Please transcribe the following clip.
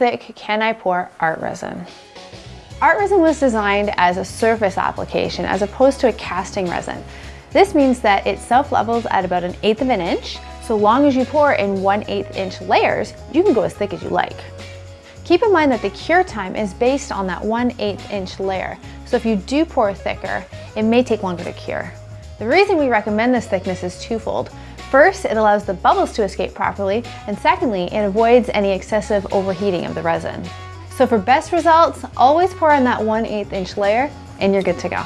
thick can I pour ArtResin? Art resin was designed as a surface application as opposed to a casting resin. This means that it self-levels at about an eighth of an inch, so long as you pour in 1 8 inch layers, you can go as thick as you like. Keep in mind that the cure time is based on that 1 8 inch layer, so if you do pour thicker, it may take longer to cure. The reason we recommend this thickness is twofold. First, it allows the bubbles to escape properly, and secondly, it avoids any excessive overheating of the resin. So for best results, always pour on that 1 8 inch layer and you're good to go.